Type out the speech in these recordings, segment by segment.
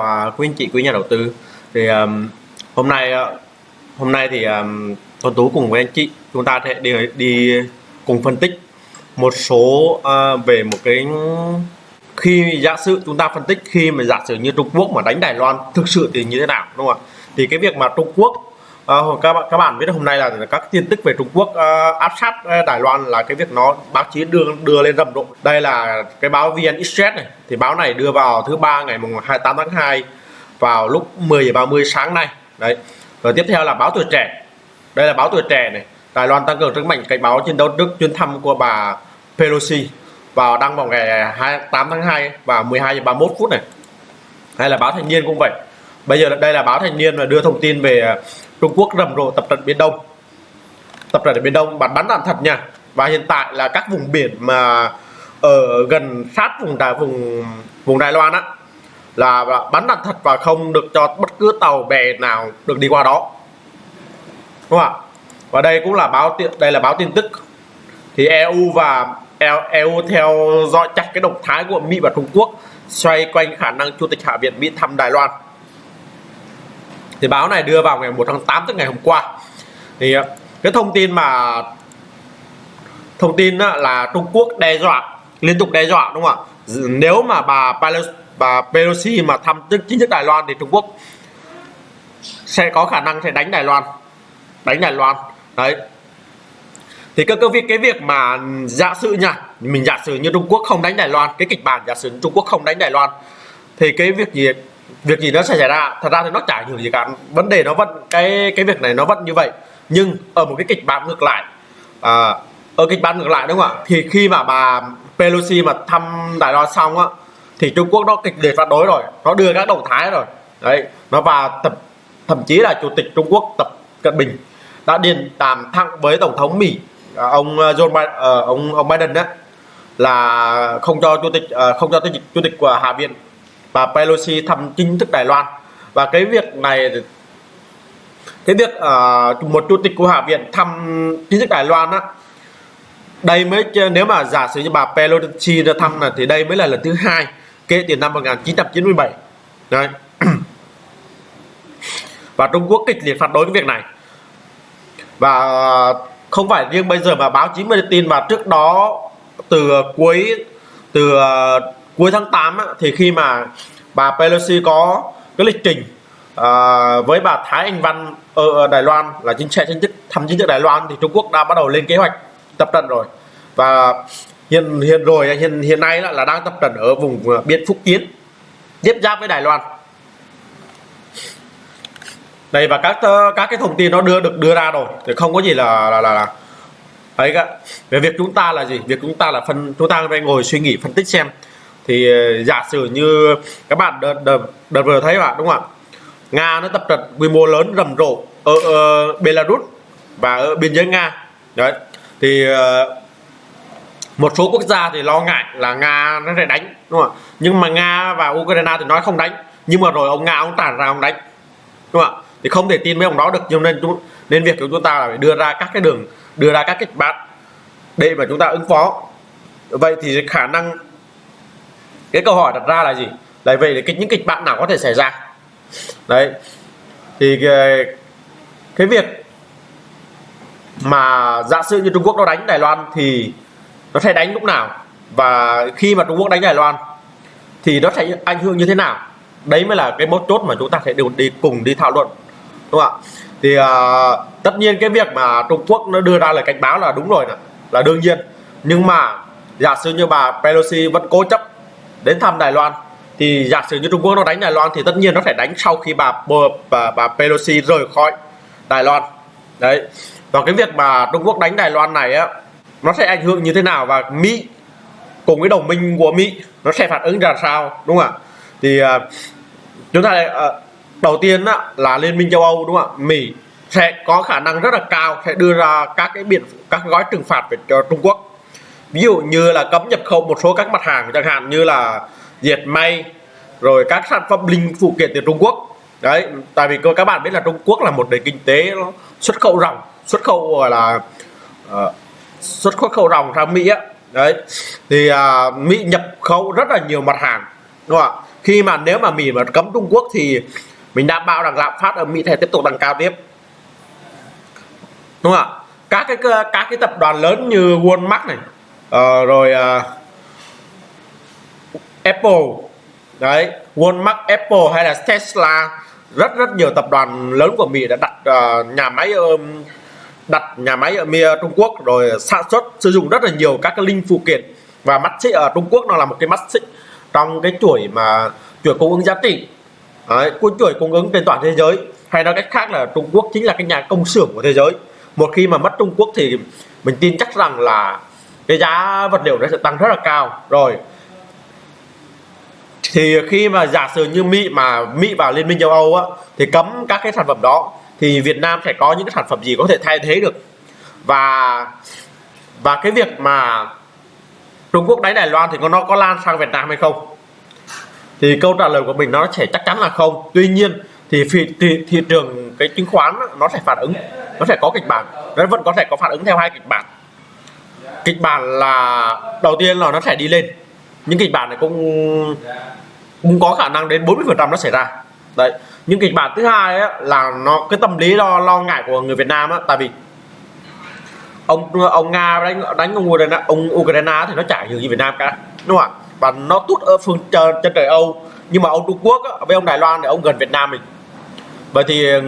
và quý anh chị quý nhà đầu tư thì um, hôm nay uh, hôm nay thì um, Tuấn Tú cùng với anh chị chúng ta sẽ đi đi cùng phân tích một số uh, về một cái khi giả sử chúng ta phân tích khi mà giả sử như Trung Quốc mà đánh Đài Loan thực sự thì như thế nào đúng không ạ? Thì cái việc mà Trung Quốc à, các bạn các bạn biết hôm nay là các tin tức về Trung Quốc uh, áp sát ờ, Đài Loan là cái việc nó báo chí đưa đưa lên rầm rộ. Đây là cái báo VN Express này. Thì báo này đưa vào thứ ba ngày mùng 28 tháng 2 vào lúc 10 giờ 30 sáng nay. Đấy. Rồi tiếp theo là báo tuổi trẻ. Đây là báo tuổi trẻ này. Đài Loan tăng cường sức mạnh cảnh báo chiến đấu Đức chuyến thăm của bà Pelosi vào đăng vào ngày 28 tháng 2 và 12 giờ 31 phút này. Hay là báo thanh niên cũng vậy. Bây giờ đây là báo thanh niên và đưa thông tin về Trung Quốc rầm rộ tập trận Biển Đông. Tập trận ở Biển Đông bắn bắn đạn thật nha. Và hiện tại là các vùng biển mà ở gần sát vùng đài vùng vùng Đài Loan á, là bắn đạn thật và không được cho bất cứ tàu bè nào được đi qua đó. Đúng không ạ? Và đây cũng là báo đây là báo tin tức. Thì EU và EU theo dõi chặt cái động thái của Mỹ và Trung Quốc, xoay quanh khả năng Chủ tịch Hạ viện Mỹ thăm Đài Loan thì báo này đưa vào ngày 1 tháng 8 tức ngày hôm qua. Thì ờ, cái thông tin mà thông tin là Trung Quốc đe dọa liên tục đe dọa đúng không ạ? Nếu mà bà bà Pelosi mà thăm chính thức Đài Loan thì Trung Quốc sẽ có khả năng sẽ đánh Đài Loan đánh Đài Loan. Đấy. Thì cái, cái việc cái việc mà giả sử nha mình giả sử như Trung Quốc không đánh Đài Loan cái kịch bản giả sử Trung Quốc không đánh Đài Loan thì cái việc gì việc gì nó sẽ xảy ra? Thật ra thì nó chả ảnh hưởng gì cả. Vấn đề nó vẫn cái cái việc này nó vẫn như vậy. Nhưng ở một cái kịch bản ngược lại à, ở kịch bản ngược lại đúng không ạ? Thì khi mà bà Pelosi mà thăm Đài Loan xong á thì Trung Quốc nó kịch liệt phản đối rồi. Nó đưa các động thái rồi. Đấy nó và thậm thậm chí là chủ tịch Trung Quốc tập Cận Bình đã điền đàm thẳng với tổng thống Mỹ à, ông à, John Biden, ờ, ông ông Biden đó là không cho chủ tịch ờ, không cho chủ tịch, chủ tịch của Hạ viện bà Pelosi thăm chính thức Đài Loan. Và cái việc này cái việc uh, một chủ tịch của Hạ viện thăm chính thức Đài Loan á đây mới nếu mà giả sử như bà Pelosi ra thăm là thì đây mới là lần thứ hai kể từ năm 1997 đấy. Và Trung Quốc kịch liệt phản đối cái việc này. Và không phải riêng bây giờ mà báo chí mới tin mà trước đó từ cuối từ ờ, cuối tháng 8 á, thì khi mà bà Pelosi có cái lịch trình à, với bà Thái Anh Văn ở Đài Loan là chính trị chính thức thăm chính thức Đài Loan thì Trung Quốc đã bắt đầu lên kế hoạch tập trận rồi. Và hiện hiện rồi hiện hiện nay là, là đang tập trận ở vùng à, biên Phúc Kiến tiếp giáp với Đài Loan. Đây và các ờ, các cái thông tin nó đưa được đưa ra rồi thì không có gì là là là, là ấy cả. Về việc chúng ta là gì? Việc chúng ta là phân chúng ta phải ngồi suy nghĩ phân tích xem thì ờ, giả sử như các bạn đợt, đợt, đợt vừa thấy bạn đúng không ạ? Nga nó tập trận quy mô lớn rầm rộ ở, ở belarus và ở biên giới nga. Đấy. Thì ờ, một số quốc gia thì lo ngại là nga nó sẽ đánh đúng không ạ? Nhưng mà nga và ukraine thì nói không đánh. Nhưng mà rồi ông nga ông tản ra ông đánh đúng không ạ? Thì không thể tin mấy ông đó được. Cho nên nên việc của chúng ta là phải đưa ra các cái đường đưa ra các kịch bản để mà chúng ta ứng phó. Vậy thì khả năng cái câu hỏi đặt ra là gì? Là vậy thì những kịch bản nào có thể xảy ra? Đấy. Thì cái, cái việc mà giả sử như Trung Quốc nó đánh Đài Loan thì nó sẽ đánh lúc nào? Và khi mà Trung Quốc đánh Đài Loan thì nó sẽ ảnh hưởng như thế nào? Đấy mới là cái mấu chốt mà chúng ta sẽ đều đi cùng đi thảo luận đúng không ạ? Thì uh, tất nhiên cái việc mà Trung Quốc nó đưa ra lời cảnh báo là đúng rồi nè là đương nhiên. Nhưng mà giả sử như bà Pelosi vẫn cố chấp đến thăm Đài Loan. Thì giả sử như Trung Quốc nó đánh Đài Loan thì tất nhiên nó phải đánh sau khi bà bà, bà Pelosi rời khỏi Đài Loan. Đấy. Và cái việc mà Trung Quốc đánh Đài Loan này á nó sẽ ảnh hưởng như thế nào và Mỹ cùng với đồng minh của Mỹ nó sẽ phản ứng ra sao đúng không ạ? Thì uh, chúng ta uh, đầu tiên á, là liên minh châu Âu đúng không ạ? Mỹ sẽ có khả năng rất là cao sẽ đưa ra các cái biện các gói trừng phạt về cho Trung Quốc ví dụ như là cấm nhập khẩu một số các mặt hàng chẳng hạn như là diệt may rồi các sản phẩm linh phụ kiện từ Trung Quốc. Đấy tại vì các bạn biết là Trung Quốc là một nền kinh tế xuất khẩu ròng xuất khẩu gọi là uh, xuất khẩu ròng sang Mỹ á. Đấy thì uh, Mỹ nhập khẩu rất là nhiều mặt hàng đúng không ạ? Khi mà nếu mà Mỹ mà cấm Trung Quốc thì mình đảm bảo rằng lạm phát ở Mỹ sẽ tiếp tục tăng cao tiếp. Đúng không ạ? Các cái các cái tập đoàn lớn như Walmart này uh, rồi uh, Apple. Đấy Walmart Apple hay là Tesla. Rất rất nhiều tập đoàn lớn của Mỹ đã đặt uh, nhà máy um, đặt nhà máy ở Trung Quốc rồi sản xuất sử dụng rất là nhiều các cái linh phụ kiện. Và mắt xích ở Trung Quốc nó là một cái mắt xích trong cái chuỗi mà chuỗi cung ứng giá trị. Đấy, chuỗi cung ứng trên toàn thế giới. Hay nói cách khác là Trung Quốc chính là cái nhà công xưởng của thế giới. Một khi mà mất Trung Quốc thì mình tin chắc rằng là cái giá vật liệu nó sẽ tăng rất là cao. Rồi thì khi mà giả sử như Mỹ mà Mỹ vào Liên minh châu Âu á thì cấm các cái sản phẩm đó thì Việt Nam sẽ có những cái sản phẩm gì có thể thay thế được. Và và cái việc mà Trung Quốc đánh Đài Loan thì nó có lan sang Việt Nam hay không? Thì câu trả lời của mình nó sẽ chắc chắn là không. Tuy nhiên thì thị, thị, thị trường cái chứng khoán nó sẽ phản ứng nó sẽ có kịch bản nó vẫn có thể có phản ứng theo hai kịch bản kịch bản là đầu tiên là nó sẽ đi lên. Những kịch bản này cũng cũng có khả năng đến 40 phần trăm nó xảy ra. Đấy. Những kịch bản thứ hai ấy, là nó cái tâm lý lo lo ngại của người Việt Nam á tại vì ông ông Nga đánh đánh ông Ukraine ông Ukraine thì nó chả gì Việt Nam cả đúng không ạ? Và nó tút ở phương trên, trên trời Âu. Nhưng mà ông Trung Quốc á, với ông Đài Loan thì ông gần Việt Nam mình. Vậy thì ừ,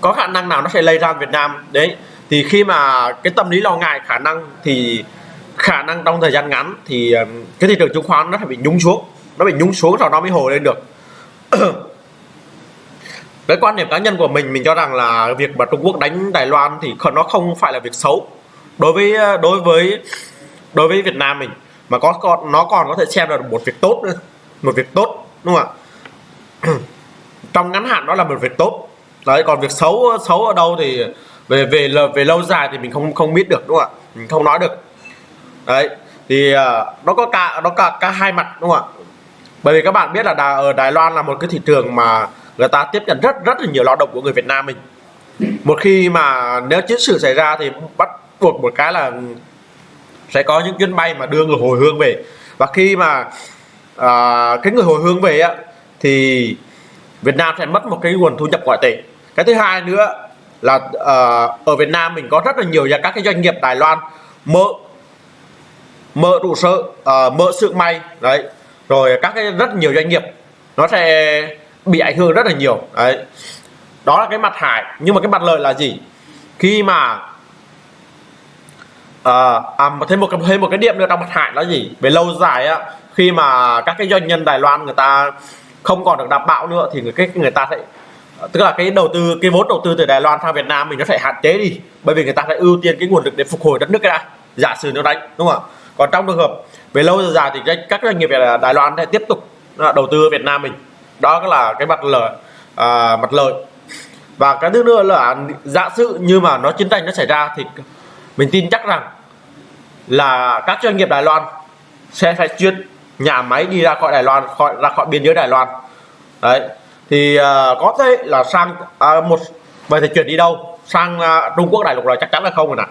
có khả năng nào nó sẽ lây ra Việt Nam? Đấy thì khi mà cái tâm lý lo ngại khả năng thì khả năng trong thời gian ngắn thì cái thị trường chứng khoán nó phải bị nhúng xuống, nó bị nhúng xuống rồi nó mới hồi lên được. Cái quan điểm cá nhân của mình mình cho rằng là việc mà Trung Quốc đánh Đài Loan thì nó không phải là việc xấu. Đối với đối với đối với Việt Nam mình, mà có còn nó còn có thể xem là một việc tốt nữa, một việc tốt, đúng không ạ? Trong ngắn hạn đó là một việc tốt. Đấy, còn việc xấu xấu ở đâu thì về về về lâu dài thì mình không không biết được đúng không ạ? Mình không nói được. Đấy thì uh, nó có cả nó cả cả hai mặt đúng không ạ? Bởi vì các bạn biết là Đà, ở Đài Loan là một cái thị trường mà người ta tiếp nhận rất rất là nhiều lao động của người Việt Nam mình. Một khi mà nếu chiến sự xảy ra thì bắt buộc một cái là sẽ có những chuyến bay mà đưa người hồi hương về. Và khi mà uh, cái người hồi hương về á thì Việt Nam sẽ mất một cái nguồn thu nhập ngoại tệ. Cái thứ hai nữa là uh, ở Việt Nam mình có rất là nhiều các cái doanh nghiệp Đài Loan mở mở trụ sở uh, mở xưởng may đấy. Rồi các cái rất nhiều doanh nghiệp nó sẽ bị ảnh hưởng rất là nhiều đấy. Đó là cái mặt hại nhưng mà cái mặt lợi là gì? Khi mà ờ, à, à thêm một thêm một cái điểm nữa trong mặt hại là gì? Về lâu dài á khi mà các cái doanh nhân Đài Loan người ta không còn được đảm bảo nữa thì người cái người ta sẽ tức là cái đầu tư cái vốn đầu tư từ Đài Loan sang Việt Nam mình nó phải hạn chế đi bởi vì người ta phải ưu tiên cái nguồn lực để phục hồi đất nước cái đã giả sử nó đánh đúng không ạ? Còn trong trường hợp về lâu dài thì các doanh nghiệp Đài Loan sẽ tiếp tục đầu tư ở Việt Nam mình. Đó là cái mặt lợi à, mặt lợi. Và cái thứ nữa là giả sử như mà nó chiến tranh nó xảy ra thì mình tin chắc rằng là các doanh nghiệp Đài Loan sẽ phải chuyển nhà máy đi ra khỏi Đài Loan khỏi ra khỏi biên giới Đài Loan. Đấy thì uh, có thể là sang uh, một vậy thì chuyển đi đâu? Sang uh, Trung Quốc đại lục là chắc chắn là không rồi nè.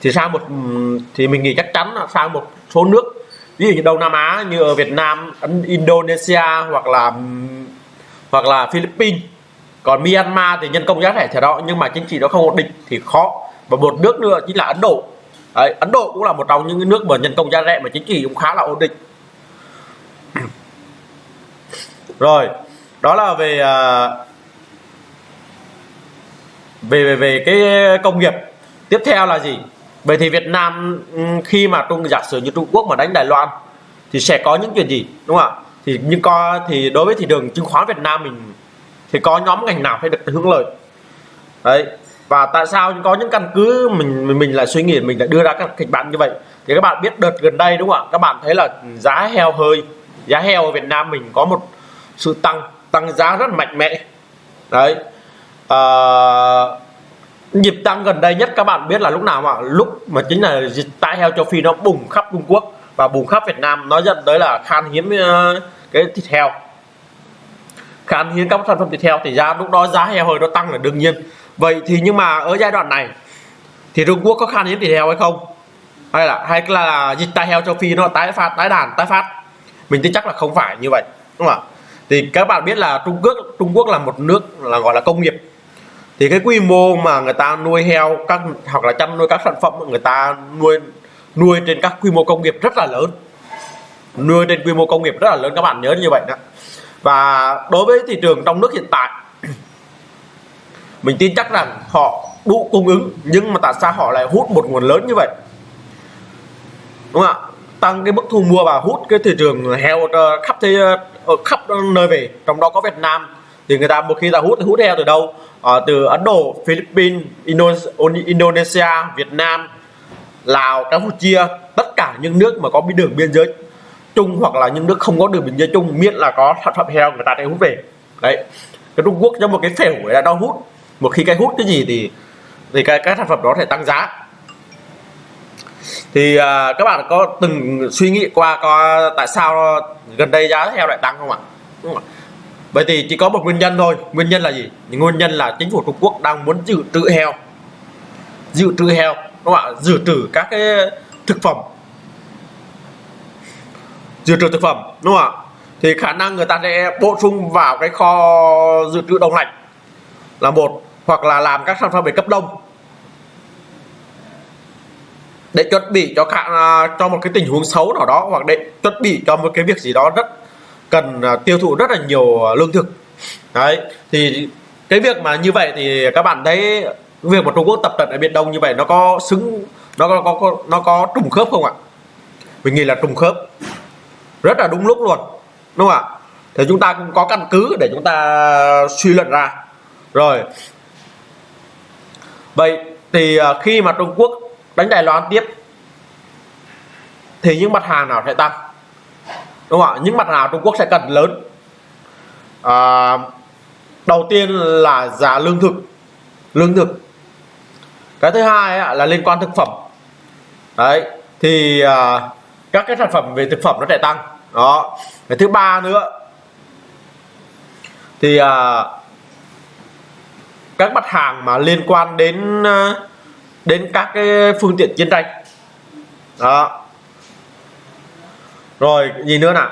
Thì sang một thì mình nghĩ chắc chắn là sang một số nước ví dụ như Đông Nam Á như ở Việt Nam Indonesia hoặc là hoặc là Philippines. Còn Myanmar thì nhân công giá rẻ thì đó nhưng mà chính trị nó không ổn định thì khó. Và một nước nữa chính là Ấn Độ. Đấy, Ấn Độ cũng là một trong những nước mà nhân công giá rẻ mà chính trị cũng khá là ổn định. Rồi đó là về à, về về về cái công nghiệp. Tiếp theo là gì? Vậy thì Việt Nam ừ, khi mà Trung giả sử như Trung Quốc mà đánh Đài Loan thì sẽ có những chuyện gì đúng không ạ? Thì nhưng co thì đối với thị trường chứng khoán Việt Nam mình thì có nhóm ngành nào sẽ được hưởng lợi? Đấy. Và tại sao có những căn cứ mình mình, mình lại suy nghĩ mình lại đưa ra các kịch bản như vậy? Thì các bạn biết đợt gần đây đúng không ạ? Các bạn thấy là giá heo hơi giá heo ở Việt Nam mình có một sự tăng tăng giá rất mạnh mẽ. Đấy. À, nhịp tăng gần đây nhất các bạn biết là lúc nào mà lúc mà chính là dịch tả heo châu Phi nó bùng khắp Trung Quốc và bùng khắp Việt Nam nó dẫn tới là khan hiếm ờ, cái thịt heo. Khan hiếm các sản phẩm thịt heo thì ra lúc đó giá heo hơi nó tăng là đương nhiên. Vậy thì nhưng mà ở giai đoạn này thì Trung Quốc có khan hiếm thịt heo hay không? Hay là hay là dịch tả heo châu Phi nó tái phát tái đàn tái phát? Mình tin chắc là không phải như vậy đúng không ạ? Thì các bạn biết là Trung Quốc Trung Quốc là một nước là gọi là công nghiệp. Thì cái quy mô mà người ta nuôi heo các, hoặc là chăn nuôi các sản phẩm, người ta nuôi nuôi trên các quy mô công nghiệp rất là lớn. Nuôi trên quy mô công nghiệp rất là lớn, các bạn nhớ như vậy đó. Và đối với thị trường trong nước hiện tại, mình tin chắc rằng họ đủ cung ứng, nhưng mà tại sao họ lại hút một nguồn lớn như vậy? Đúng không ạ? Tăng cái mức thu mua và hút cái thị trường heo ờ, khắp thế ở khắp nơi về trong đó có Việt Nam. Thì người ta một khi ta hút thì hút heo từ đâu? À, từ Ấn Độ Philippines Indonesia Việt Nam Lào Campuchia tất cả những nước mà có đường biên giới chung hoặc là những nước không có đường biên giới chung miễn là có sản phẩm heo người ta sẽ hút về. Đấy. Cái Trung Quốc trong một cái phễu là đang hút. Một khi cái hút cái gì thì thì cái các sản phẩm đó sẽ tăng giá thì uh, các bạn có từng suy nghĩ qua có tại sao gần đây giá heo lại tăng không ạ? Đúng không? bởi vì chỉ có một nguyên nhân thôi. Nguyên nhân là gì? Nguyên nhân là chính phủ Trung Quốc đang muốn dự trữ heo. Dự trữ heo đúng không ạ? Dự trữ các cái thực phẩm. Dự trữ thực phẩm đúng không ạ? Thì khả năng người ta sẽ bổ sung vào cái kho dự trữ đông lạnh là một hoặc là làm các sản phẩm về cấp đông để chuẩn bị cho cả à, cho một cái tình huống xấu nào đó hoặc để chuẩn bị cho một cái việc gì đó rất cần à, tiêu thụ rất là nhiều à, lương thực. Đấy thì cái việc mà như vậy thì các bạn thấy việc mà Trung Quốc tập trận ở Biển Đông như vậy nó có xứng nó có, có, có nó có trùng khớp không ạ? Mình nghĩ là trùng khớp. Rất là đúng lúc luôn đúng không ạ? Thì chúng ta cũng có căn cứ để chúng ta suy luận ra. Rồi. Vậy thì khi mà Trung Quốc đánh Đài Loan tiếp. Thì những mặt hàng nào sẽ tăng? Đúng không ạ? Những mặt hàng Trung Quốc sẽ cần lớn. À, đầu tiên là giá lương thực. Lương thực. Cái thứ hai là liên quan thực phẩm. Đấy thì à, các cái sản phẩm về thực phẩm nó sẽ tăng. Đó. Cái thứ ba nữa. Thì à, các mặt hàng mà liên quan đến à, đến các cái phương tiện chiến tranh. Đó. Rồi gì nữa nào.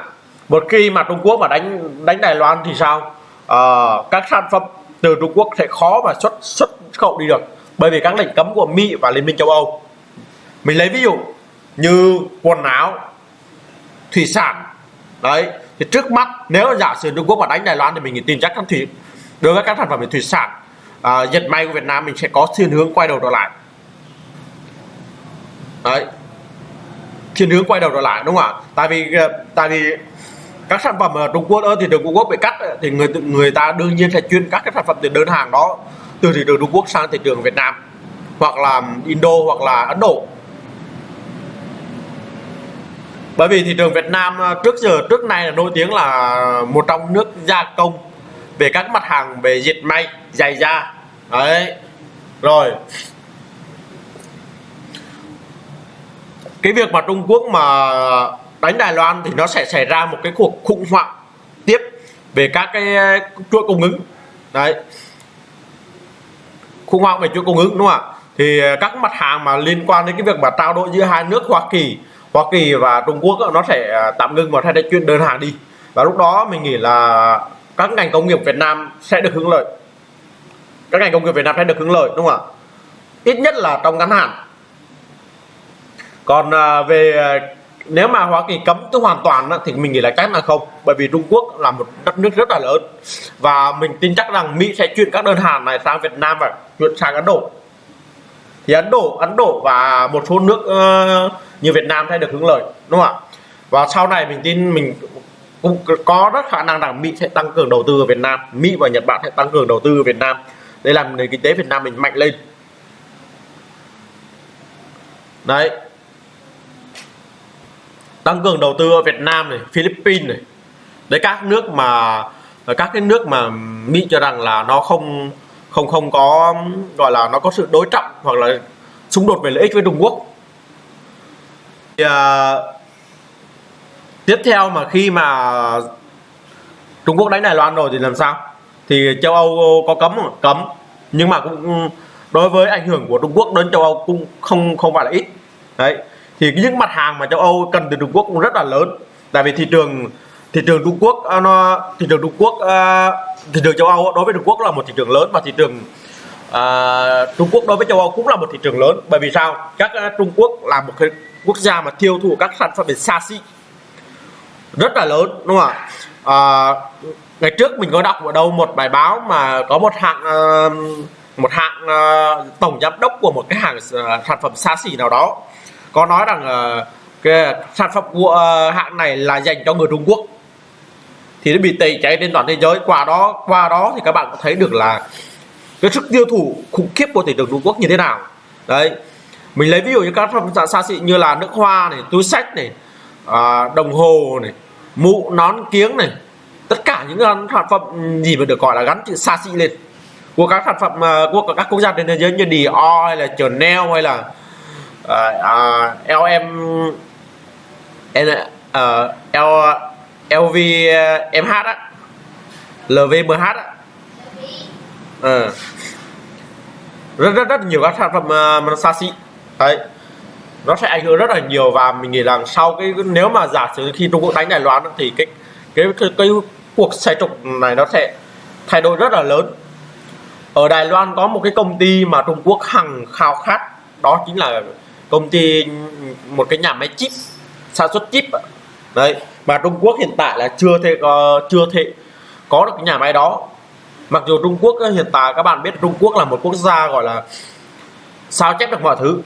Một khi mà Trung Quốc mà đánh đánh Đài Loan thì sao? À, các sản phẩm từ Trung Quốc sẽ khó mà xuất xuất khẩu đi được. Bởi vì các lệnh cấm của Mỹ và Liên minh châu Âu. Mình lấy ví dụ như quần áo thủy sản. Đấy thì trước mắt nếu giả sử Trung Quốc mà đánh Đài Loan thì mình tin chắc chắn thủy đối với các sản phẩm về thủy sản à, dệt may của Việt Nam mình sẽ có xu hướng quay đầu trở lại đấy. Thiên hướng quay đầu trở lại, đúng không ạ? Tại vì ờ, tại vì các sản phẩm ở Trung Quốc ở thị trường Trung Quốc bị cắt, thì người người ta đương nhiên sẽ chuyên các cái sản phẩm từ đơn hàng đó, từ thị trường Trung Quốc sang thị trường Việt Nam, hoặc là Indo, hoặc là Ấn Độ. Bởi vì thị trường Việt Nam ờ, trước giờ, trước nay là nổi tiếng là một trong nước gia công về các mặt hàng về dệt may, giày da. Đấy. Rồi cái việc mà Trung Quốc mà đánh Đài Loan thì nó sẽ xảy ra một cái cuộc khủng hoảng tiếp về các cái uh, chuỗi cung ứng. Đấy. Khủng hoảng về chuỗi cung ứng, đúng không ạ? Thì uh, các mặt hàng mà liên quan đến cái việc mà trao đổi giữa hai nước, Hoa Kỳ Hoa Kỳ và Trung Quốc nó sẽ uh, tạm ngưng và thay để chuyên đơn hàng đi. Và lúc đó mình nghĩ là các ngành công nghiệp Việt Nam sẽ được hưởng lợi. Các ngành công nghiệp Việt Nam sẽ được hưởng lợi, đúng không ạ? Ít nhất là trong ngắn hạn còn à, về à, nếu mà Hoa Kỳ cấm tôi hoàn toàn thì mình nghĩ là chắc là không. Bởi vì Trung Quốc là một đất nước rất là lớn. Và mình tin chắc rằng Mỹ sẽ chuyển các đơn hàng này sang Việt Nam và chuyển sang Ấn Độ. Thì Ấn Độ Ấn Độ và một số nước uh, như Việt Nam sẽ được hưởng lợi đúng không ạ? Và sau này mình tin mình cũng có rất khả năng rằng Mỹ sẽ tăng cường đầu tư ở Việt Nam. Mỹ và Nhật Bản sẽ tăng cường đầu tư ở Việt Nam. Để làm nền kinh tế Việt Nam mình mạnh lên. Đấy tăng cường đầu tư ở Việt Nam này Philippines này. Đấy các nước mà các cái nước mà Mỹ cho rằng là nó không không không có gọi là nó có sự đối trọng hoặc là xung đột về lợi ích với Trung Quốc. Thì, à, tiếp theo mà khi mà Trung Quốc đánh Đài Loan rồi thì làm sao? Thì châu Âu có cấm không? cấm. Nhưng mà cũng đối với ảnh hưởng của Trung Quốc đến châu Âu cũng không không phải là ít. Đấy thì những mặt hàng mà châu Âu cần từ Trung Quốc cũng rất là lớn. Tại vì thị trường thị trường Trung Quốc à, nó thị trường Trung Quốc à, thị trường châu Âu đối với Trung Quốc là một thị trường lớn và thị trường uh, Trung Quốc đối với châu Âu cũng là một thị trường lớn. Bởi vì sao? Các uh, Trung Quốc là một cái quốc gia mà tiêu thụ các sản phẩm về xa xỉ. Rất là lớn đúng không ạ? Uh, ngày trước mình có đọc ở đâu một bài báo mà có một hạng uh, một hạng uh, tổng giám đốc của một cái hàng uh, sản phẩm xa xỉ nào đó có nói rằng uh, cái sản phẩm của uh, hãng này là dành cho người Trung Quốc. Thì nó bị tẩy cháy trên toàn thế giới. Qua đó qua đó thì các bạn có thấy được là cái sức tiêu thụ khủng khiếp của thị trường Trung Quốc như thế nào. Đấy. Mình lấy ví dụ như các sản phẩm xa xỉ như là nước hoa này túi sách này à, đồng hồ này mũ nón kiếng này. Tất cả những sản phẩm gì mà được gọi là gắn chữ xa xỉ lên. Của các sản phẩm ờ, của các quốc gia trên thế giới như Dior hay là Chanel hay là uh, LM LM uh, L ờ, LV ờ, MH á. LVMH á. Uh. rất rất rất nhiều các sản phẩm uh, xa xỉ. Đấy. Nó sẽ ảnh hưởng rất là nhiều và mình nghĩ rằng sau cái nếu mà giả sử khi Trung Quốc đánh Đài Loan thì cái cái cái, cái cuộc xoay trục này nó sẽ thay đổi rất là lớn. Ở Đài Loan có một cái công ty mà Trung Quốc hằng khao khát đó chính là công ty, một cái nhà máy chip, sản xuất chip đấy, mà Trung Quốc hiện tại là chưa thể có, chưa thể có được cái nhà máy đó. Mặc dù Trung Quốc ờ, hiện tại các bạn biết Trung Quốc là một quốc gia gọi là sao chép được mọi thứ.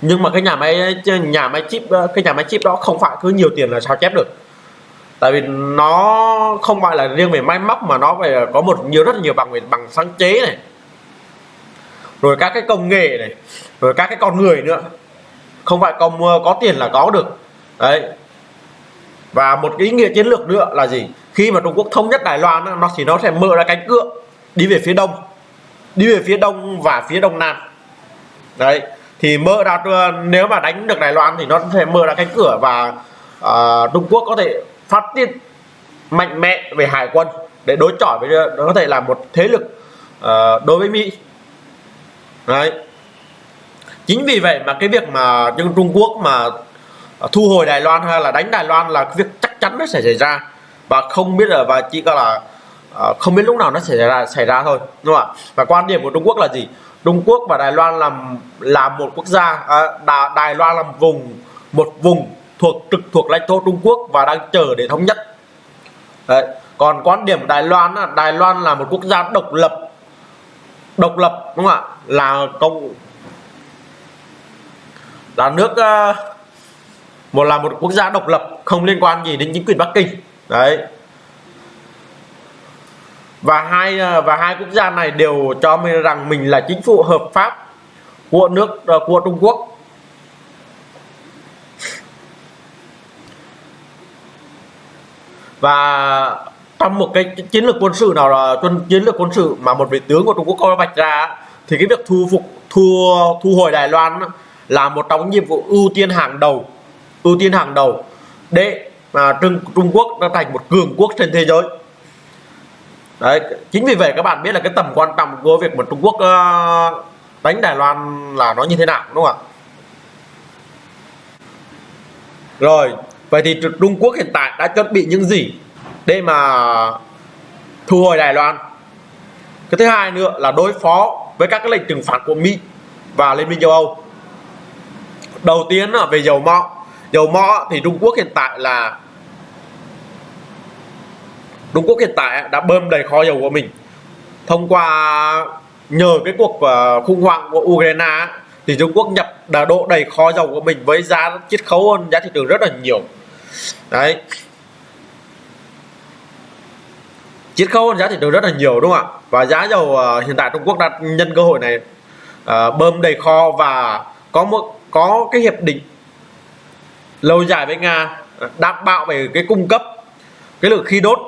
Nhưng mà cái nhà máy nhà máy chip ờ, cái nhà máy chip đó không phải cứ nhiều tiền là sao chép được. Tại vì nó không phải là riêng về máy móc mà nó phải có một nhiều, rất nhiều bằng về, bằng sáng chế này. Rồi các cái công nghệ này. Rồi các cái con người nữa không phải có có tiền là có được. Đấy. Và một cái ý nghĩa chiến lược nữa là gì? Khi mà Trung Quốc thống nhất Đài Loan nó thì nó sẽ mở ra cánh cửa đi về phía đông đi về phía đông và phía đông nam. Đấy. Thì mở ra nếu mà đánh được Đài Loan thì nó sẽ mở ra cánh cửa và uh, Trung Quốc có thể phát triển mạnh mẽ về hải quân để đối chọi với nó có thể là một thế lực uh, đối với Mỹ. Đấy chính vì vậy mà cái việc mà Trung Quốc mà à, thu hồi Đài Loan hay là đánh Đài Loan là cái việc chắc chắn nó sẽ xảy ra. Và không biết là và chỉ có là à, không biết lúc nào nó sẽ xảy ra xảy ra thôi đúng không ạ? Và quan điểm của Trung Quốc là gì? Trung Quốc và Đài Loan là là một quốc gia à, Đài, Đài Loan là một vùng một vùng thuộc trực thuộc lãnh thổ Trung Quốc và đang chờ để thống nhất. Đấy. còn quan điểm Đài Loan là Đài Loan là một quốc gia độc lập độc lập đúng không ạ? Là công là nước uh, một là một quốc gia độc lập không liên quan gì đến chính quyền Bắc Kinh. Đấy. Và hai ờ, và hai quốc gia này đều cho mình rằng mình là chính phủ hợp pháp của nước ờ, của Trung Quốc. Và trong một cái chiến lược quân sự nào là chiến lược quân sự mà một vị tướng của Trung Quốc có vạch ra thì cái việc thu phục thu thu hồi Đài Loan là một trong những nhiệm vụ ưu tiên hàng đầu ưu tiên hàng đầu để mà Trung, Trung Quốc nó thành một cường quốc trên thế giới. Đấy chính vì vậy các bạn biết là cái tầm quan trọng của việc mà Trung Quốc uh, đánh Đài Loan là nó như thế nào đúng không ạ? Rồi vậy thì Trung Quốc hiện tại đã chuẩn bị những gì để mà thu hồi Đài Loan? Cái thứ hai nữa là đối phó với các cái lệnh trừng phạt của Mỹ và Liên minh châu Âu đầu tiên là về dầu mỏ. Dầu mỏ thì Trung Quốc hiện tại là Trung Quốc hiện tại đã bơm đầy kho dầu của mình. Thông qua nhờ cái cuộc ờ, khủng hoảng của Ukraine thì Trung Quốc nhập đã độ đầy kho dầu của mình với giá chiết khấu hơn, giá thị trường rất là nhiều. Đấy. Chiết khấu hơn giá thị trường rất là nhiều, đúng không ạ? Và giá dầu ờ, hiện tại Trung Quốc đã nhân cơ hội này ờ, bơm đầy kho và có một có cái hiệp định lâu dài với Nga, đảm bảo về cái cung cấp cái lượng khí đốt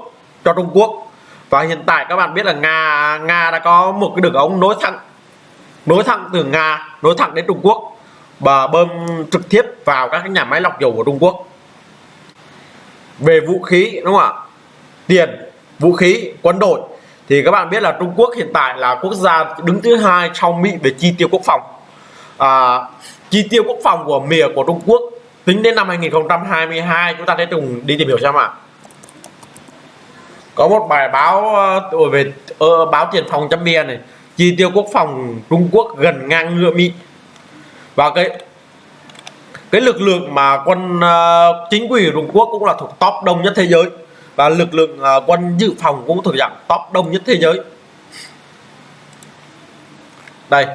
cho Trung Quốc. Và hiện tại các bạn biết là Nga Nga đã có một cái đường ống nối thẳng nối thẳng từ Nga, nối thẳng đến Trung Quốc và bơm trực tiếp vào các cái nhà máy lọc dầu của Trung Quốc. Về vũ khí, đúng không ạ? Tiền, vũ khí, quân đội. Thì các bạn biết là Trung Quốc hiện tại là quốc gia đứng thứ hai sau Mỹ về chi tiêu quốc phòng à, chi tiêu quốc phòng của mìa của Trung Quốc tính đến năm 2022 chúng ta sẽ cùng đi tìm hiểu xem ạ. Có một bài báo uh, về uh, báo tiền phòng chấm bia này. Chi tiêu quốc phòng Trung Quốc gần ngang ngựa Mỹ. Và cái cái lực lượng mà quân uh, chính quy Trung Quốc cũng là thuộc top đông nhất thế giới. Và lực lượng uh, quân dự phòng cũng thuộc dạng top đông nhất thế giới. Đây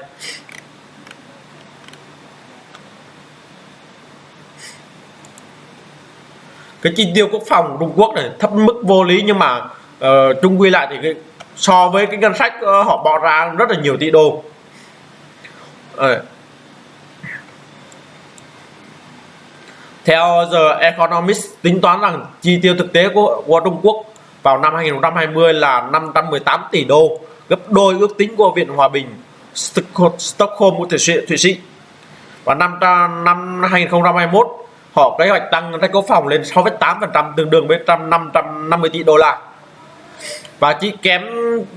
cái chi tiêu quốc phòng Trung Quốc này thấp mức vô lý nhưng mà uh, trung quy lại thì cái, so với cái ngân sách uh, họ bỏ ra rất là nhiều tỷ đô uh. theo The Economist tính toán rằng chi tiêu thực tế của, của Trung Quốc vào năm 2020 là 518 tỷ đô gấp đôi ước tính của Viện Hòa bình Stockholm của Thụy Sĩ. Và năm năm 2021 họ kế hoạch tăng ngân sách quốc phòng lên 6,8% tương đương với 550 tỷ đô la. Và chỉ kém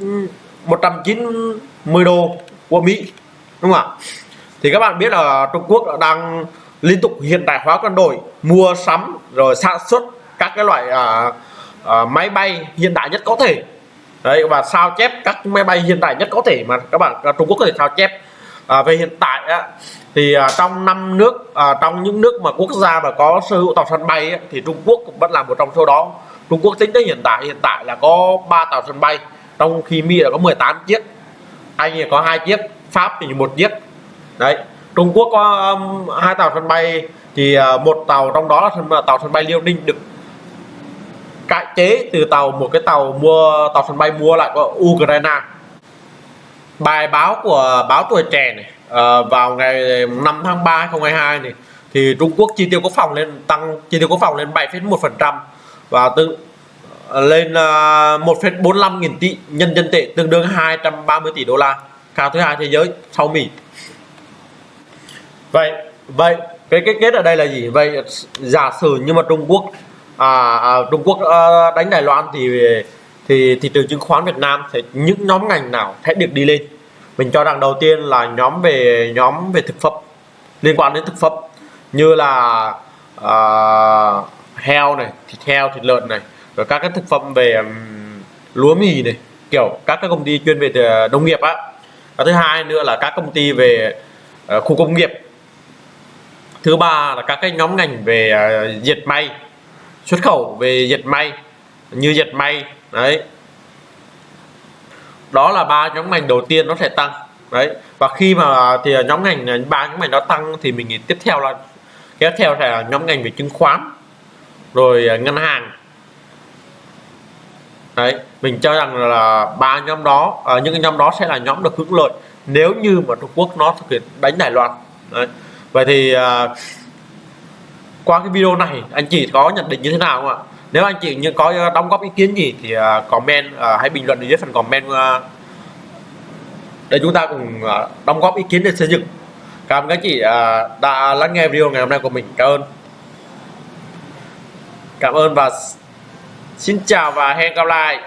ừ, 190 đô của Mỹ đúng không ạ? Thì các bạn biết là Trung Quốc đang liên tục hiện đại hóa quân đội mua sắm rồi sản xuất các cái loại uh, uh, máy bay hiện đại nhất có thể. Đấy và sao chép các máy bay hiện đại nhất có thể mà các bạn à, Trung Quốc có thể sao chép? À, về hiện tại á, thì à, trong năm nước à, trong những nước mà quốc gia mà có sở hữu tàu sân bay á, thì Trung Quốc cũng vẫn là một trong số đó. Trung Quốc tính tới hiện tại hiện tại là có 3 tàu sân bay trong khi Mỹ là có 18 chiếc Anh thì có hai chiếc Pháp thì một chiếc. Đấy Trung Quốc có um, hai tàu sân bay thì uh, một tàu trong đó là à, tàu sân bay Liêu Ninh được cải chế từ tàu một cái tàu mua tàu sân bay mua lại của Ukraine bài báo của báo tuổi trẻ này uh, vào ngày 5 tháng 3 2022 này thì Trung Quốc chi tiêu quốc phòng lên tăng chi tiêu quốc phòng lên 7,1% và tương ờ, lên ờ, uh, 1,45 nghìn tỷ nhân dân tệ tương đương 230 tỷ đô la. Cao thứ hai thế giới sau Mỹ. Vậy vậy cái cái kết ở đây là gì? Vậy giả sử như mà Trung Quốc à, à, Trung Quốc à, đánh Đài Loan thì thì thị trường chứng khoán Việt Nam thì những nhóm ngành nào sẽ được đi lên? Mình cho rằng đầu tiên là nhóm về nhóm về thực phẩm liên quan đến thực phẩm như là uh, heo này thịt heo thịt lợn này rồi các cái thực phẩm về um, lúa mì này kiểu các cái công ty chuyên về ờ, nông nghiệp á. Và thứ hai nữa là các công ty về uh, khu công nghiệp. Thứ ba là các cái nhóm ngành về ờ, uh, dệt may xuất khẩu về dệt may như dệt may đấy đó là ba nhóm ngành đầu tiên nó sẽ tăng. Đấy. Và khi mà thì nhóm ngành ba nhóm ngành nó tăng thì mình nghĩ tiếp theo là kéo theo sẽ là nhóm ngành về chứng khoán rồi à, ngân hàng. Đấy. Mình cho rằng là ba nhóm đó à, những cái nhóm đó sẽ là nhóm được hưởng lợi nếu như mà Trung Quốc nó thực hiện đánh Đài Loan. Đấy. vậy thì à, qua cái video này anh chị có nhận định như thế nào không ạ? Nếu anh chị như có đóng góp ý kiến gì thì à, comment à, hãy bình luận ở dưới phần comment à. để chúng ta cùng đóng góp ý kiến để xây dựng. Cảm ơn các chị đã lắng nghe video ngày hôm nay của mình. Cảm ơn. Cảm ơn và xin chào và hẹn gặp lại.